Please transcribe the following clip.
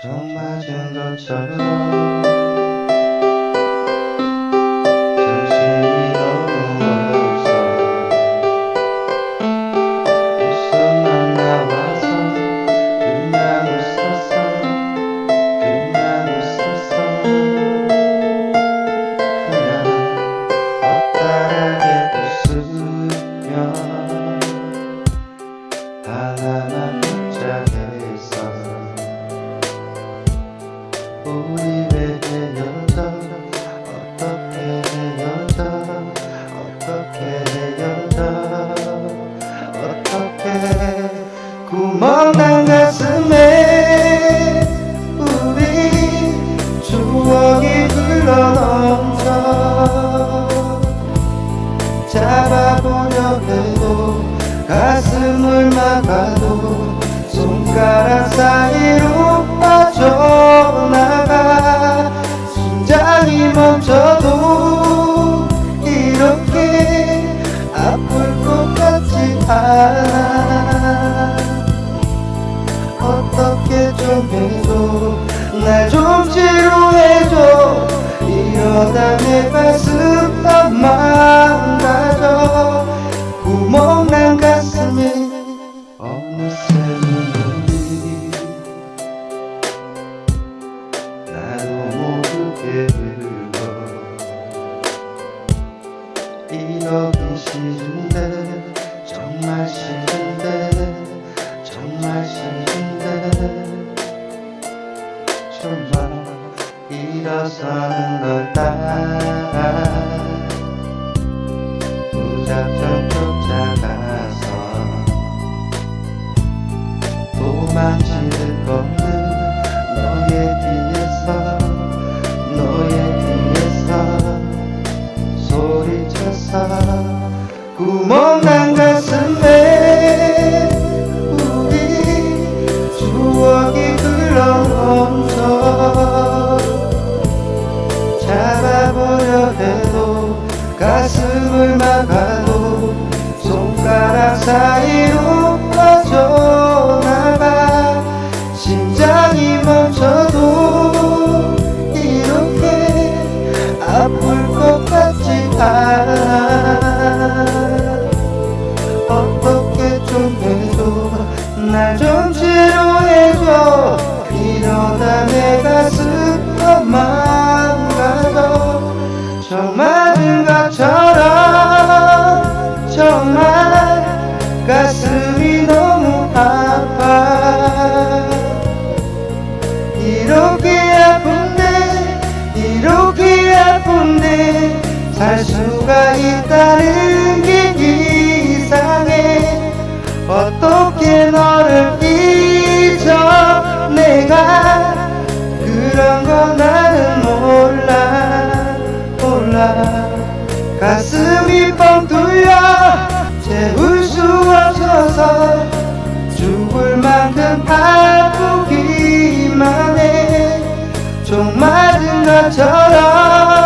정 맞은 것처럼. 정신이 너무 없어 웃음만 나와서 그냥 웃었어 그냥 웃었어 그냥 엇다하게 웃으며 하나만 붙잡겠 어떻게 헤어져 어떻게 구멍난 가슴에 우리 추억이 흘러넘쳐 잡아보려 해도 가슴을 막아도 손가락 사이 어떻게 좀 해줘 날좀 치료해줘 이러다 내 가슴 다 망가져 구멍난 가슴에 어느새 눈물이 나도 모르게 흘러 이러기 싫은데 정말 싫은데 정 말 싫은데 정말 일어서는 걸 따라 무작정 쫓아가서 도망칠 가 이렇게 아픈데 이렇게 아픈데 살 수가 있다는 게 이상해. 어떻게 너를 잊어? 내가 그런 거 나는 몰라 몰라. 가슴 종 맞은 것처럼.